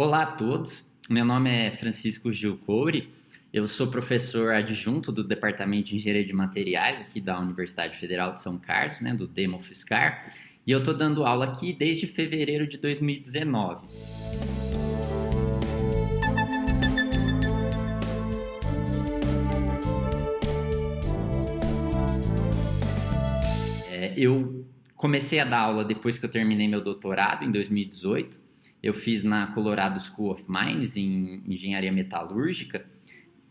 Olá a todos, meu nome é Francisco Gil Coure, eu sou professor adjunto do Departamento de Engenharia de Materiais aqui da Universidade Federal de São Carlos, né, do Demo Fiscar, e eu estou dando aula aqui desde fevereiro de 2019. É, eu comecei a dar aula depois que eu terminei meu doutorado, em 2018, eu fiz na Colorado School of Mines, em engenharia metalúrgica,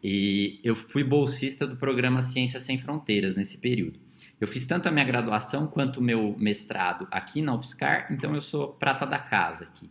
e eu fui bolsista do programa Ciências Sem Fronteiras nesse período. Eu fiz tanto a minha graduação quanto o meu mestrado aqui na UFSCar, então eu sou prata da casa aqui.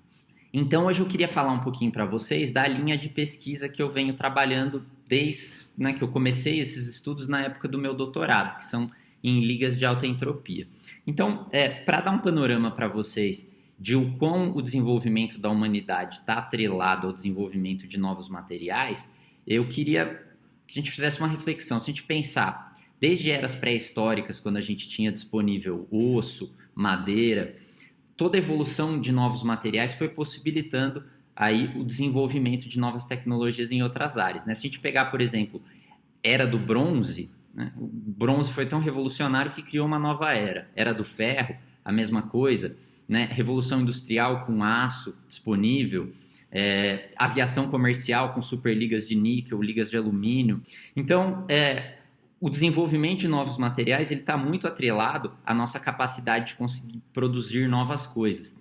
Então hoje eu queria falar um pouquinho para vocês da linha de pesquisa que eu venho trabalhando desde né, que eu comecei esses estudos na época do meu doutorado, que são em ligas de alta entropia. Então, é, para dar um panorama para vocês de o quão o desenvolvimento da humanidade está atrelado ao desenvolvimento de novos materiais, eu queria que a gente fizesse uma reflexão. Se a gente pensar desde eras pré-históricas, quando a gente tinha disponível osso, madeira, toda a evolução de novos materiais foi possibilitando aí o desenvolvimento de novas tecnologias em outras áreas. Né? Se a gente pegar, por exemplo, era do bronze, né? o bronze foi tão revolucionário que criou uma nova era. Era do ferro, a mesma coisa né, revolução industrial com aço disponível, é, aviação comercial com superligas de níquel, ligas de alumínio. Então, é, o desenvolvimento de novos materiais ele está muito atrelado à nossa capacidade de conseguir produzir novas coisas.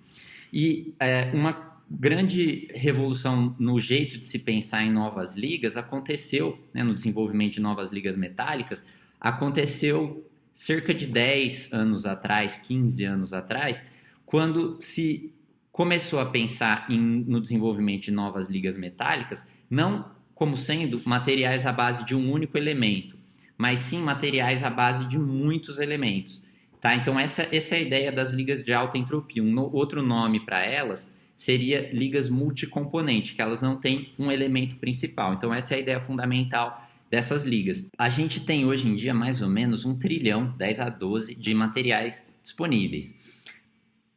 E é, uma grande revolução no jeito de se pensar em novas ligas aconteceu, né, no desenvolvimento de novas ligas metálicas, aconteceu cerca de 10 anos atrás, 15 anos atrás, quando se começou a pensar em, no desenvolvimento de novas ligas metálicas, não como sendo materiais à base de um único elemento, mas sim materiais à base de muitos elementos. Tá? Então, essa, essa é a ideia das ligas de alta entropia. Um no, outro nome para elas seria ligas multicomponente, que elas não têm um elemento principal. Então, essa é a ideia fundamental dessas ligas. A gente tem hoje em dia mais ou menos um trilhão, 10 a 12, de materiais disponíveis.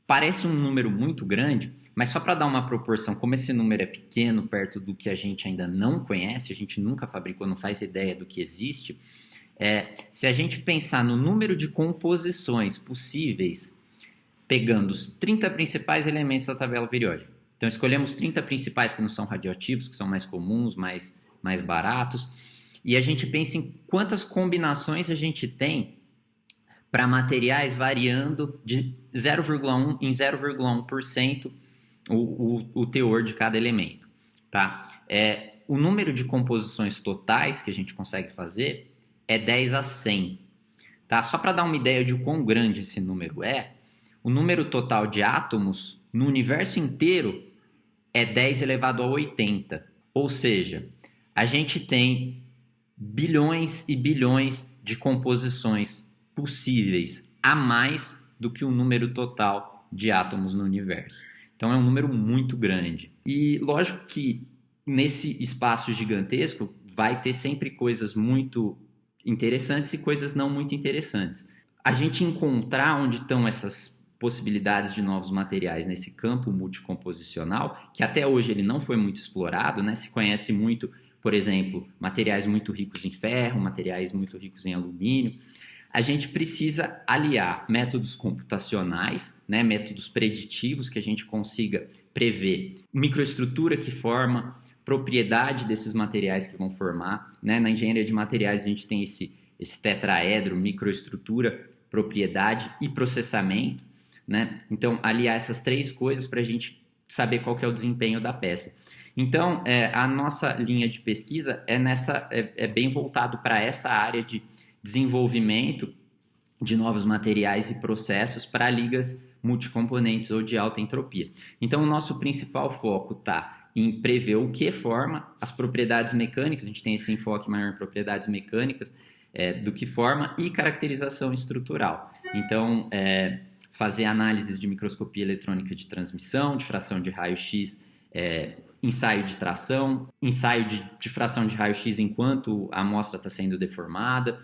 Parece um número muito grande, mas só para dar uma proporção, como esse número é pequeno perto do que a gente ainda não conhece, a gente nunca fabricou, não faz ideia do que existe, é, se a gente pensar no número de composições possíveis, pegando os 30 principais elementos da tabela periódica. Então escolhemos 30 principais que não são radioativos, que são mais comuns, mais, mais baratos, e a gente pensa em quantas combinações a gente tem para materiais variando de 0,1 em 0,1% o, o, o teor de cada elemento. Tá? É, o número de composições totais que a gente consegue fazer é 10 a 100. Tá? Só para dar uma ideia de quão grande esse número é, o número total de átomos no universo inteiro é 10 elevado a 80. Ou seja, a gente tem bilhões e bilhões de composições possíveis a mais do que o número total de átomos no universo. Então é um número muito grande. E lógico que nesse espaço gigantesco vai ter sempre coisas muito interessantes e coisas não muito interessantes. A gente encontrar onde estão essas possibilidades de novos materiais nesse campo multicomposicional, que até hoje ele não foi muito explorado, né? Se conhece muito, por exemplo, materiais muito ricos em ferro, materiais muito ricos em alumínio a gente precisa aliar métodos computacionais, né, métodos preditivos que a gente consiga prever microestrutura que forma, propriedade desses materiais que vão formar. Né? Na engenharia de materiais a gente tem esse, esse tetraedro, microestrutura, propriedade e processamento. Né? Então, aliar essas três coisas para a gente saber qual é o desempenho da peça. Então, é, a nossa linha de pesquisa é, nessa, é, é bem voltado para essa área de desenvolvimento de novos materiais e processos para ligas multicomponentes ou de alta entropia. Então, o nosso principal foco está em prever o que forma as propriedades mecânicas, a gente tem esse enfoque maior em propriedades mecânicas, é, do que forma e caracterização estrutural. Então, é, fazer análises de microscopia eletrônica de transmissão, de fração de raio-x, é, ensaio de tração, ensaio de, de fração de raio-x enquanto a amostra está sendo deformada,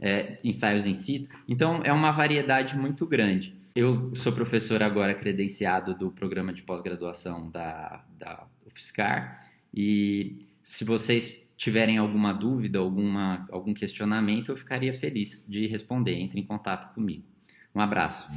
é, ensaios em situ. Então, é uma variedade muito grande. eu sou professor agora credenciado do programa de pós-graduação da, da UFSCar e se vocês tiverem alguma dúvida, alguma, algum questionamento, eu ficaria feliz de responder. Entre em contato comigo. Um abraço.